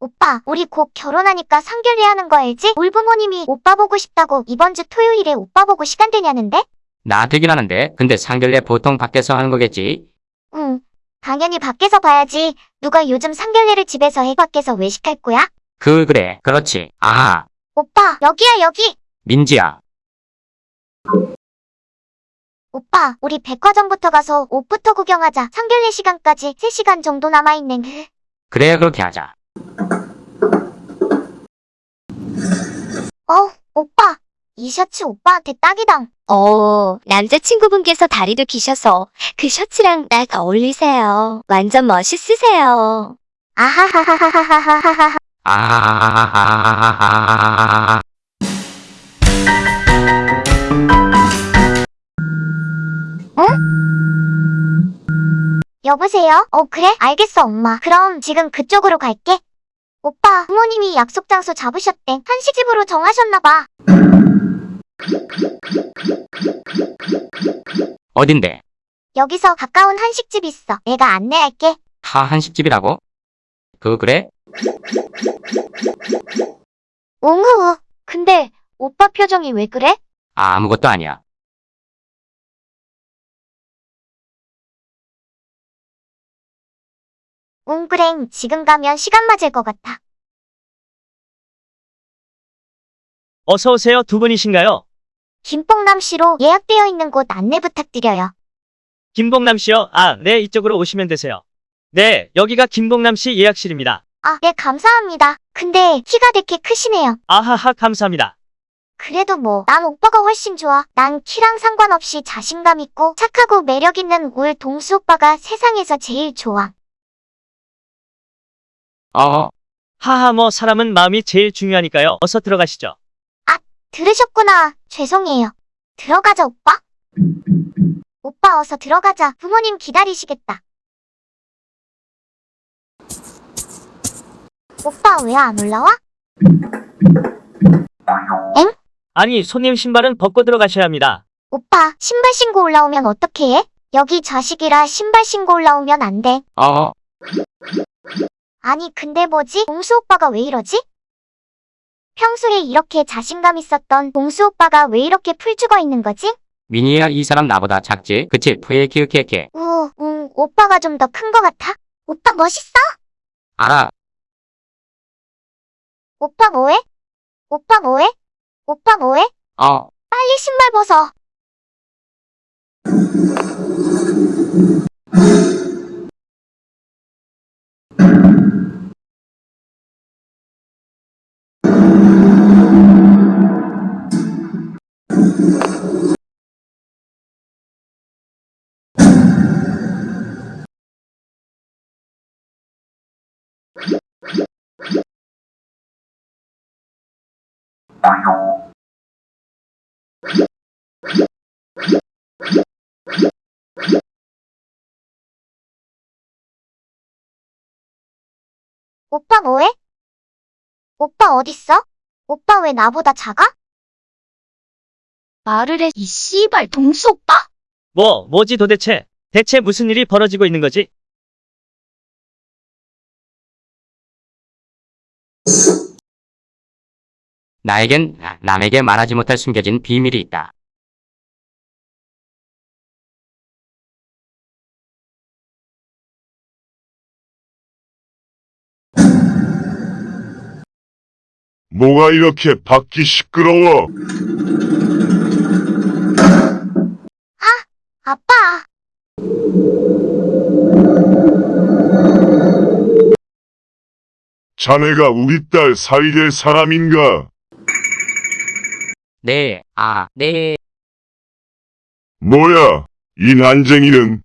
오빠, 우리 곧 결혼하니까 상견례 하는 거 알지? 올 부모님이 오빠 보고 싶다고 이번 주 토요일에 오빠 보고 시간 되냐는데? 나 되긴 하는데 근데 상견례 보통 밖에서 하는 거겠지? 응. 당연히 밖에서 봐야지. 누가 요즘 상견례를 집에서 해 밖에서 외식할 거야? 그 그래 그렇지. 아하 오빠, 여기야, 여기! 민지야 오빠, 우리 백화점부터 가서 옷부터 구경하자. 상견례 시간까지 3시간 정도 남아있네. 그래 그렇게 하자. 어, 오빠. 이 셔츠 오빠한테 딱이당. 어, 남자친구분께서 다리도 기셔서 그 셔츠랑 딱 어울리세요. 완전 멋있으세요. 아하하하하하하하하. 아하하하하하하하 여보세요? 어, 그래? 알겠어, 엄마. 그럼 지금 그쪽으로 갈게. 오빠, 부모님이 약속 장소 잡으셨대. 한식집으로 정하셨나봐. 어딘데? 여기서 가까운 한식집 있어. 내가 안내할게. 하 한식집이라고? 그 그래? 옹후. 근데 오빠 표정이 왜 그래? 아, 아무것도 아니야. 웅그랭, 지금 가면 시간 맞을 것 같아. 어서 오세요. 두 분이신가요? 김뽕남 씨로 예약되어 있는 곳 안내 부탁드려요. 김봉남 씨요? 아, 네, 이쪽으로 오시면 되세요. 네, 여기가 김봉남 씨 예약실입니다. 아, 네, 감사합니다. 근데 키가 되게 크시네요. 아하하, 감사합니다. 그래도 뭐, 난 오빠가 훨씬 좋아. 난 키랑 상관없이 자신감 있고 착하고 매력 있는 울 동수 오빠가 세상에서 제일 좋아. 어, 하하, 뭐, 사람은 마음이 제일 중요하니까요. 어서 들어가시죠. 들으셨구나. 죄송해요. 들어가자, 오빠. 오빠 어서 들어가자. 부모님 기다리시겠다. 오빠 왜 안 올라와? 아니, 손님 신발은 벗고 들어가셔야 합니다. 오빠, 신발 신고 올라오면 어떻게 해? 여기 좌식이라 신발 신고 올라오면 안 돼. 어, 아니, 근데 뭐지? 봉수 오빠가 왜 이러지? 평소에 이렇게 자신감 있었던 봉수 오빠가 왜 이렇게 풀 죽어 있는 거지? 미니야 이 사람 나보다 작지? 그치? 푸에 키우케케. 우, 응, 오빠가 좀 더 큰 거 같아? 오빠 멋있어? 알아. 오빠 뭐해? 오빠 뭐해? 오빠 뭐해? 어, 빨리 신발 벗어. 오빠 뭐해? 오빠 어딨어? 오빠 왜 나보다 작아? 말을 해, 이 씨발 동수 오빠! 뭐, 뭐지 도대체? 대체 무슨 일이 벌어지고 있는 거지? 나에겐 남에게 말하지 못할 숨겨진 비밀이 있다. 뭐가 이렇게 밖이 시끄러워? 아빠! 자네가 우리 딸 사이될 사람인가? 네, 아, 네. 뭐야, 이 난쟁이는?